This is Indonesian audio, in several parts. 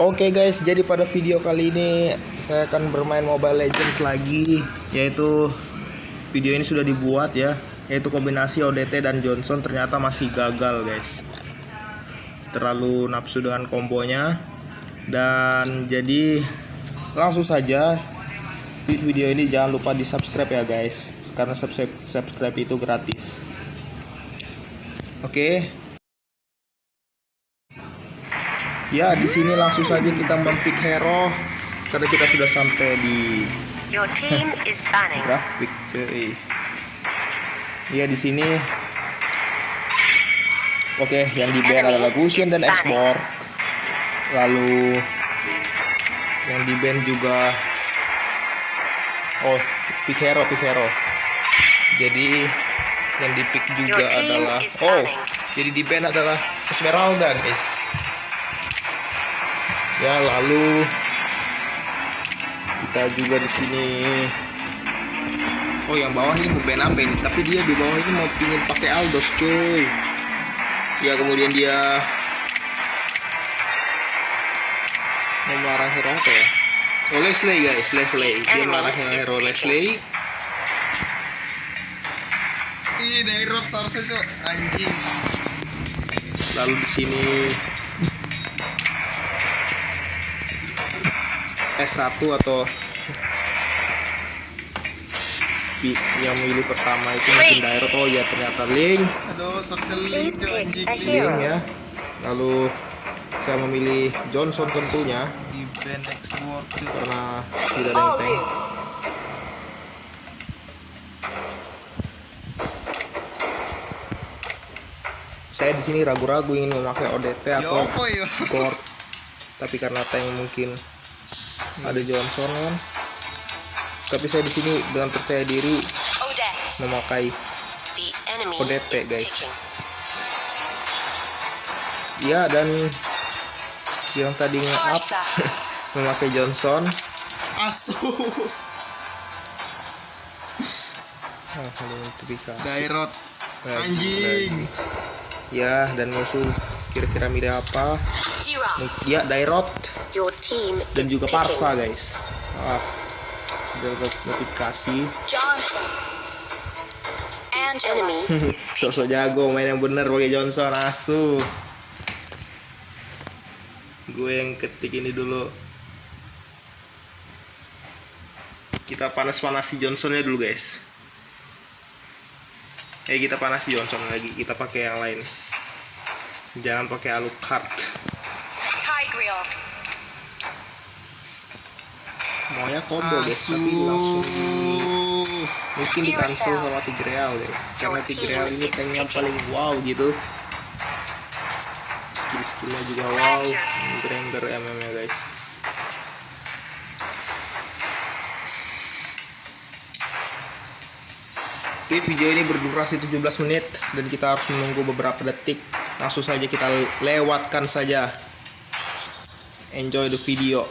Oke guys, jadi pada video kali ini saya akan bermain Mobile Legends lagi, yaitu video ini sudah dibuat ya, yaitu kombinasi ODT dan Johnson ternyata masih gagal guys. Terlalu nafsu dengan kombonya dan jadi langsung saja di video ini jangan lupa di subscribe ya guys, karena subscribe, subscribe itu gratis. Oke, Ya, di sini langsung saja kita mempick hero karena kita sudah sampai di Your team is banning. grafik cuy. Ya, di sini Oke, yang di ban adalah Gusion dan Export. Lalu yang di ban juga Oh, pick hero, pick hero. Jadi yang di pick juga adalah Oh, jadi di ban adalah Esmeralda, guys. Ya, lalu kita juga di sini. Oh, yang bawah ini mau ban apa ini? Tapi dia di bawah ini mau pingin pakai Aldos, cuy. Ya, kemudian dia mau melarang hero apa ya? Oh, Leslie guys, Leslie. Dia melarang hero Leslie. Ih, Dairot seharusnya cuy, anjing. Lalu di sini S1 atau yang milih pertama itu mungkin Dairot oh ya ternyata Link. Aduh, link ya. Lalu saya memilih Johnson tentunya. Karena tidak ada yang tank saya di sini ragu-ragu ingin memakai ODT atau? Gord tapi karena tank mungkin ada Johnson kan tapi saya di sini dengan percaya diri memakai is guys. ya dan yang tadi nge-up Barca. memakai Johnson Asu. oh, bisa Dairot. Anjing. ya dan musuh kira-kira milih apa ya Dairot dan juga. Parsa guys. Ah, notifikasi. Sosok jago main yang bener pakai Johnson asu. Gue yang ketik ini dulu. Kita panas-panasi Johnsonnya dulu guys. Eh kita panasi Johnson lagi. Kita pakai yang lain. Jangan pakai Alucard Tigreal. Maunya combo guys tapi langsung mungkin di cancel sama Tigreal guys karena Tigreal ini tanknya paling wow gitu. Skill skillnya juga wow. Granger MM nya guys. Oke video ini berdurasi 17 menit dan kita harus menunggu beberapa detik. Langsung saja kita lewatkan saja. Enjoy the video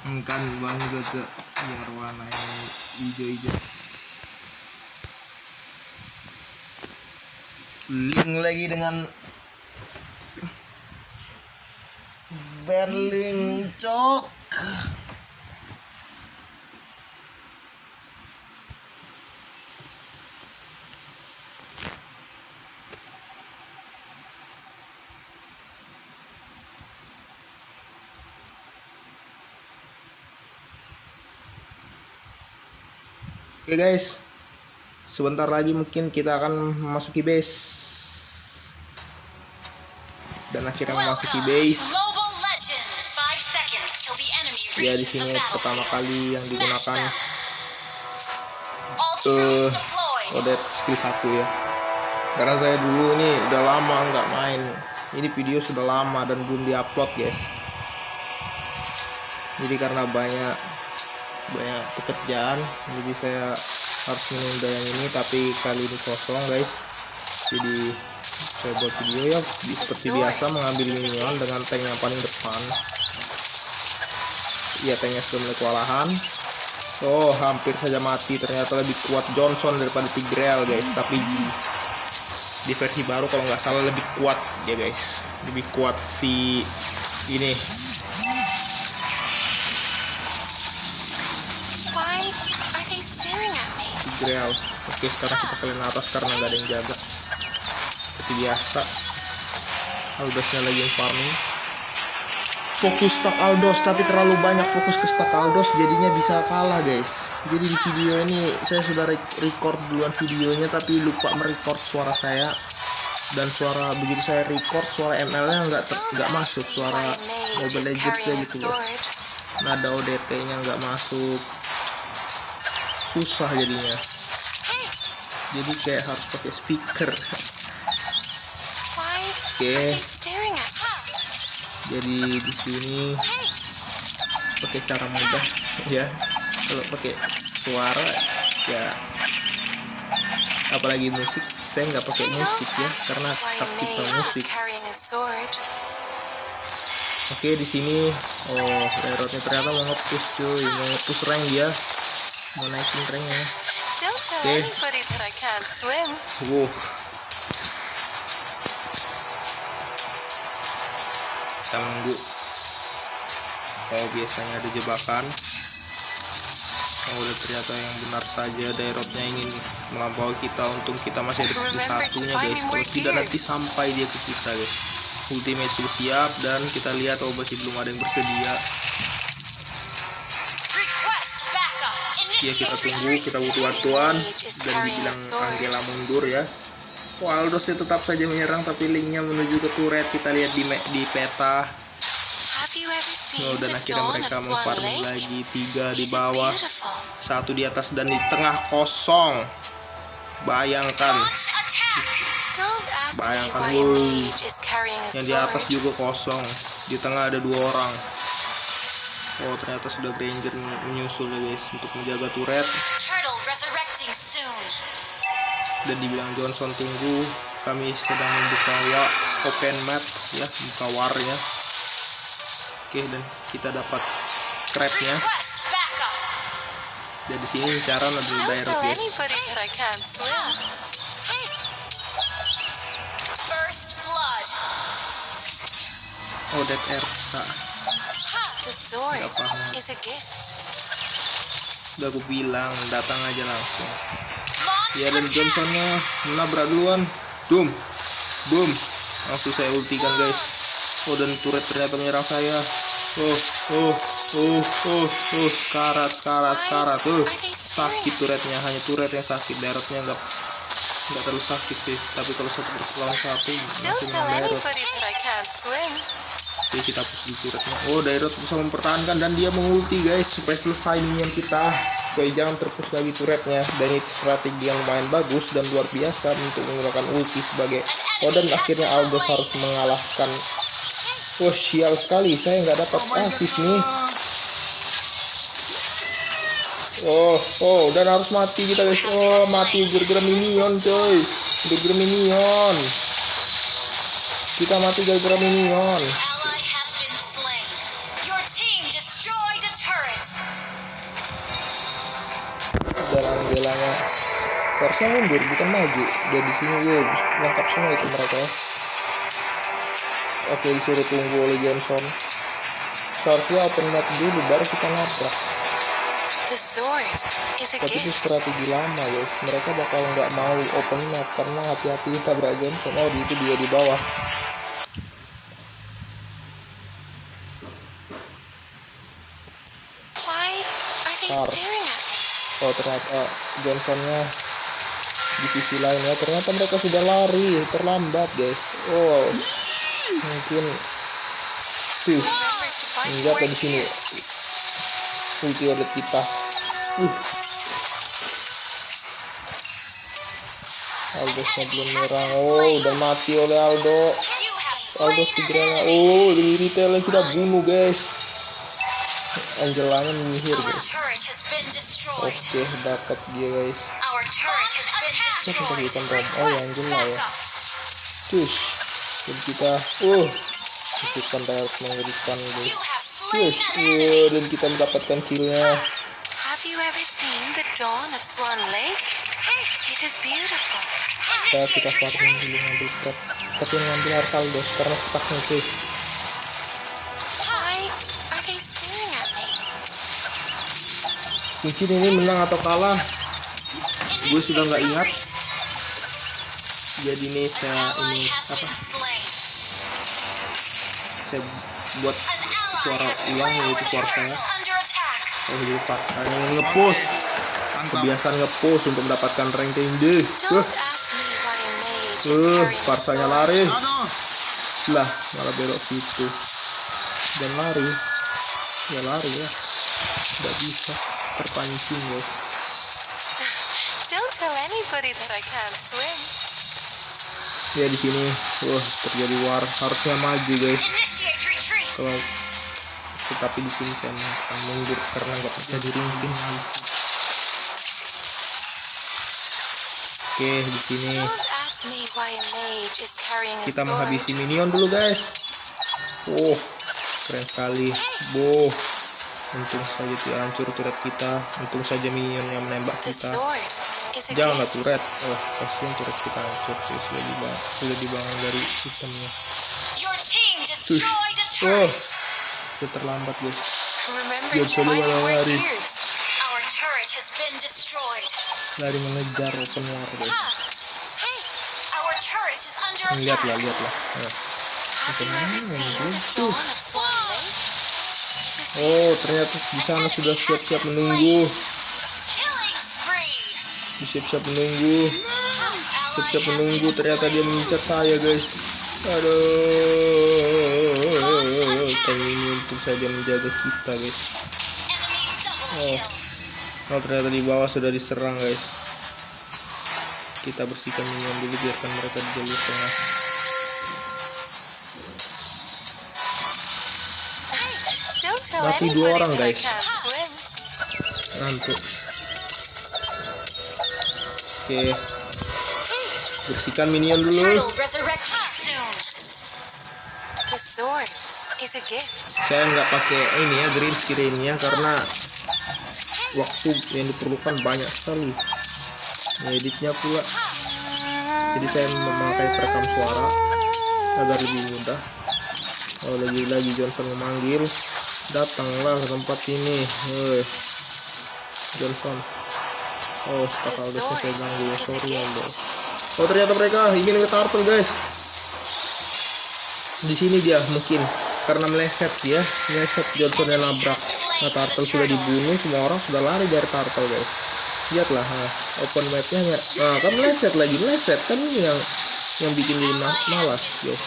kan bang Zaza biar warna yang hijau-hijau. Link lagi dengan Berlin cok Oke guys, sebentar lagi mungkin kita akan memasuki base dan akhirnya memasuki base. Ya di sini pertama kali yang digunakan. All eh. Odet skill 1 ya. Karena saya dulu ini udah lama nggak main. Ini video sudah lama dan belum diupload guys. Jadi karena banyak banyak pekerjaan, jadi saya harus menunda yang ini. Tapi kali ini kosong guys. jadi saya buat video ya seperti biasa mengambil minion dengan tank yang paling depan. Iya tanknya sudah mulai kewalahan. Oh hampir saja mati. Ternyata lebih kuat Johnson daripada Tigreal guys. Tapi di, di versi baru kalau nggak salah lebih kuat ya guys. Lebih kuat si ini Tigreal oke sekarang kita kalian atas karena nggak ada yang jaga. Seperti biasa. Aldosnya lagi yang farming. Fokus stak Aldos tapi terlalu banyak fokus ke stak Aldos jadinya bisa kalah guys. Jadi di video ini saya sudah re- record duluan videonya tapi lupa merecord suara saya. Dan suara begitu saya record suara ML nya nggak nggak masuk. Suara Mobile Legends ya gitu nada ODT nya nggak masuk susah jadinya. Jadi kayak harus pakai speaker. Oke. me? jadi di sini pakai cara mudah ya. Kalau pakai suara ya. Apalagi musik saya nggak pakai musik ya karena why tak tipe mage musik. Oke di sini. Oh Dairotnya ternyata mau nge-push cuy. Mau nge-push rank dia mau naikin Okay. can't swim. wow. Kita nunggu. Oh biasanya ada jebakan oh udah ternyata yang benar saja daerotnya ingin melampaui kita untung kita masih ada satu satunya guys. kalau tidak nanti sampai dia ke kita guys. Ultimate sudah siap dan kita lihat oh masih belum ada yang bersedia ya kita tunggu kita butuh bantuan. Dan dibilang Angela mundur ya. Waldos tetap saja menyerang tapi linknya menuju ke turret. Kita lihat di di peta. Oh, dan akhirnya mereka memfarming lagi. Tiga di bawah satu di atas dan di tengah kosong. Bayangkan. Bayangkan, a yang di atas juga kosong. Di tengah ada dua orang oh ternyata sudah Granger menyusul ya guys untuk menjaga turret. Dan dibilang Johnson tunggu. Kami sedang membuka wa open map ya buka warnya oke dan kita dapat crabnya Request backup. dan di sini cara adalah daerah tell guys. oh dead air. Nah, the sword is a gift. udah aku bilang datang aja langsung. Ya dan attack. Johnsonnya menabrak duluan. Boom boom langsung saya ultikan guys. Oh dan turret ternyata menyerang saya. Oh oh oh oh oh. Sekarat sekarat sekarat. oh sakit turretnya. hanya turret yang sakit. Daerahnya enggak nggak terlalu sakit sih. Tapi kalau satu lawan satu Don't masih Oke kita push di turretnya oh daerah bisa mempertahankan dan dia mengulti guys supaya selesai minion kita. Supaya jangan terpush lagi turretnya dan itu strategi yang lumayan bagus dan luar biasa untuk menggunakan ulti sebagai oh dan akhirnya Aldous harus mengalahkan. Oh sial sekali. Saya nggak dapat asis nih. Oh oh dan harus mati kita guys. Oh mati gara-gara minion coy. Gara-gara minion. Kita mati gara-gara minion Angelanya seharusnya mundur bukan maju. Dan di sini wow lengkap semua itu mereka ya. Oke disuruh tunggu oleh Johnson. Seharusnya open map dulu baru kita nabrak. Tapi itu strategi lama guys. Mereka bakal nggak mau open map karena hati-hati tabrak Johnson. Oh itu dia di bawah. Why are they Tar. Oh ternyata Johnsonnya di sisi lainnya ternyata mereka sudah lari terlambat guys oh mungkin tuh Enggak your di sini. ulti oleh kita. Uh. Aldosnya belum menyerang. Oh, udah mati oleh Aldo. Aldo segera. Oh, dari retail yang sudah bunuh, guys. Angelanya menyihir, guys. Oke, dapat dia, guys. Siapa tadi ikan ram? Oh, ya, Angela ya. Cus. Dan kita, uh, masukan darat mengerikan guys. Enemy. uh, dan kita mendapatkan killnya. Ya, kita farming retreat. dulu ngambil scrap. Tapi ngambil harus karena stuck nih cuy. Mungkin ini menang atau kalah. Gue sudah nggak ingat. Jadi ini saya ini apa? Saya buat Suara ulang yaitu suara saya. oh jadi paksa ngepush. Kebiasaan ngepush untuk mendapatkan rank tinggi. Uh, uh, parsanya lari. Lah, malah belok situ. Dan lari. Ya lari ya. Tidak bisa terpancing guys. Don't tell anybody that I can't swim. Ya di sini, wah terjadi war. Harusnya maju guys. Kalau tetapi di sini saya akan mundur karena nggak bisa diringkin. Oke, di sini kita menghabisi minion dulu guys. Oh, keren sekali. Boh. Untung saja tidak hancur turret kita. Untung saja minion yang menembak kita. Janganlah turret. Oh, kasihan turret kita hancur. cuy. Sudah dibangun, sudah dibangun dari sistemnya. A Oh, sudah terlambat guys. Dia your lari. Lari mengejar open war guys. Lihatlah, lihatlah. Nah. Oh, ternyata di sana sudah siap-siap menunggu. Siap-siap menunggu. Siap-siap menunggu. Ternyata dia mengincar saya, guys. Aduh. Kami ini untuk saja menjaga kita, guys. Oh. Oh, ternyata di bawah sudah diserang, guys. Kita bersihkan minion dulu biarkan mereka di jalur tengah. Mati dua orang, guys. Ngantuk. Oke. Bersihkan minion dulu. Saya nggak pakai ini ya green screennya karena waktu yang diperlukan banyak sekali editnya pula jadi saya memakai perekam suara agar lebih mudah oh lagi-lagi Johnson memanggil datanglah ke tempat ini. Hei. Johnson oh Aldous sword saya ganggu ya sorry ya gift. oh ternyata mereka ingin ke turtle guys. Di sini dia mungkin. Karena meleset dia. Meleset Johnson yang nabrak. Nah turtle sudah dibunuh. Semua orang sudah lari dari turtle guys. Lihatlah nah, open mapnya ya. nah kan meleset lagi. Meleset. Kan ini yang yang bikin dia ma- malas guys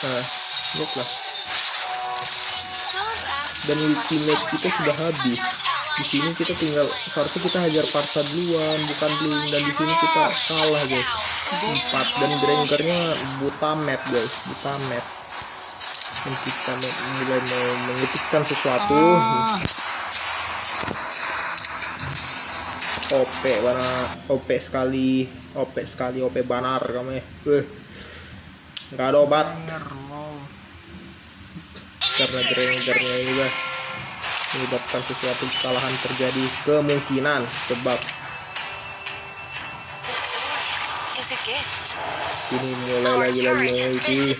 nah lihatlah dan ultimate kita sudah habis. Di sini kita tinggal seharusnya kita hajar parta duluan bukan blink dan di sini kita kalah guys. Empat. Dan grangernya buta map guys. Buta map kita mulai mau mengetikkan sesuatu. OP mana OP sekali. OP sekali OP banar kamu Weh. nggak ada obat karena ini guys menyebabkan sesuatu kesalahan terjadi kemungkinan sebab ini mulai Our lagi. memiliki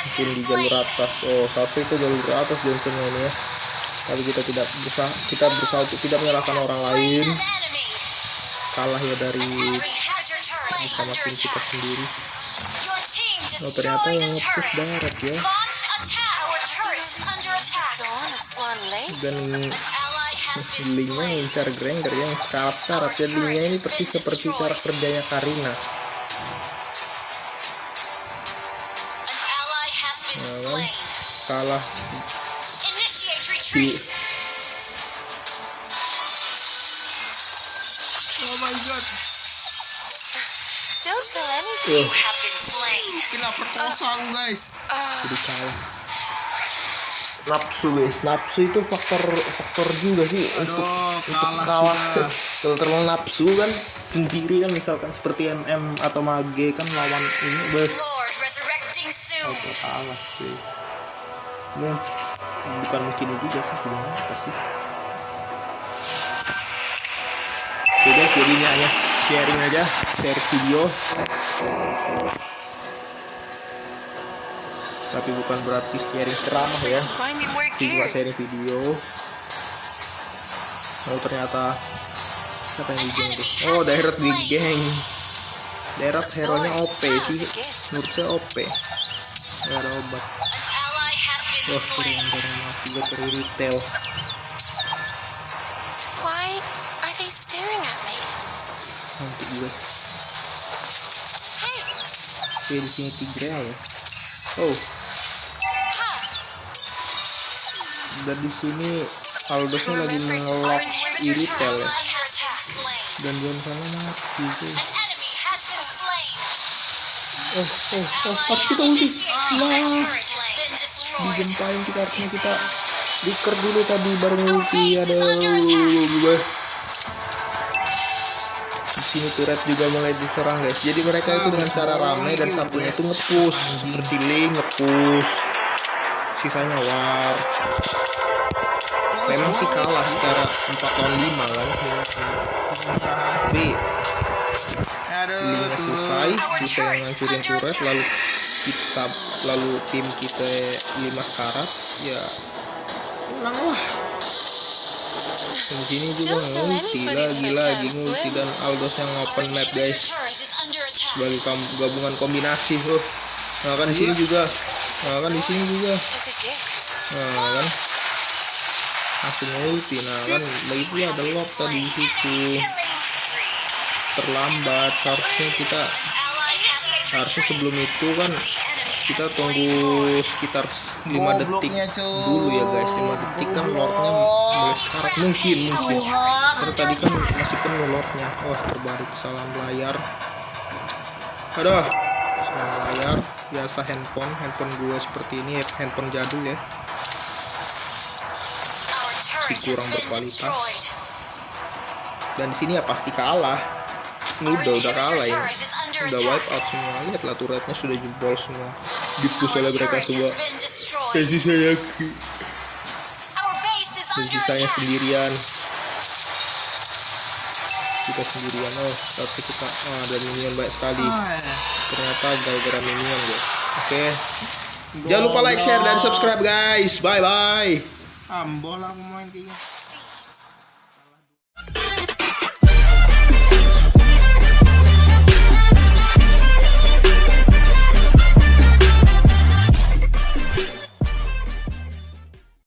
mungkin di jalur atas oh seharusnya itu jalur atas Johnson ini ya. Tapi kita tidak berusaha kita berusaha untuk tidak menyalahkan orang lain. kalah ya dari sama tim kita sendiri. Oh ternyata yang turret. darat ya dan An ally has been linknya slain. ngincar Granger yang sekarat-karat ya linknya ini persis seperti cara kerjanya Karina kan? slain. kalah si. Oh my god. Don't been slain. Kena perkosa aku guys. Ah, jadi kalah nafsu guys nafsu itu faktor faktor juga sih untuk untuk kalah. Kalau terlalu nafsu kan sendiri kan misalkan seperti MM atau Mage kan lawan ini bes soon. kalah cuy. Mung, bukan mungkin juga sih sudah pasti Oke guys, jadi ini hanya sharing aja, share video. Tapi bukan berarti sharing ceramah ya. Gears. sharing video. Oh ternyata siapa yang di geng tuh? Oh daerah di geng. Daerah hero-nya OP sih. Menurut saya OP. Gak ada obat. Wah keren keren mati gue cari retail. Why are they staring at me? Nanti gue. Oke di sini ya. Oh dan di sini Aldosnya lagi retail turret ya. Dan Johnsonnya mati cuy. Oh oh oh Ally harus kita ulti. destroyed. digempain kita harusnya kita diker dulu tadi baru ulti ada gue di sini turret juga mulai diserang guys. Jadi mereka itu dengan cara ramai dan satunya itu ngepush seperti Lee ngepush sisanya war. Memang sih kalah secara 4 lawan 5 kan? Tapi tuh. selesai selesai yang ngancurin turret lalu kita lalu tim kita 5 sekarat ya menang lah. Di sini juga ngulti anybody lagi that I lagi can't ngulti dan Aldos yang open map guys. sebagai gabungan kombinasi tuh nah kan di sini juga nah kan di sini juga nah kan langsung ulti nah kan begitu ya ada lock tadi di situ terlambat harusnya kita harusnya sebelum itu kan kita tunggu sekitar 5 detik cuy. dulu ya guys. 5 detik kan lordnya mulai sekarang mungkin mungkin. Karena tadi kan masih penuh lordnya. Wah terbalik kesalahan layar. Aduh kesalahan layar biasa handphone handphone gue seperti ini ya handphone jadul ya. Has kurang berkualitas. dan di sini ya pasti kalah. Ini udah udah kalah ya. Udah wipe out semua. Lihatlah turretnya sudah jebol semua. Dipush Our oleh mereka semua. Dan sisanya dan sisanya sendirian kita sendirian oh tapi kita oh, ada minion banyak sekali. Ah, ya. ternyata gara-gara minion guys. Oke. Jangan lupa like share dan subscribe guys. Bye bye Ambol aku main kayaknya.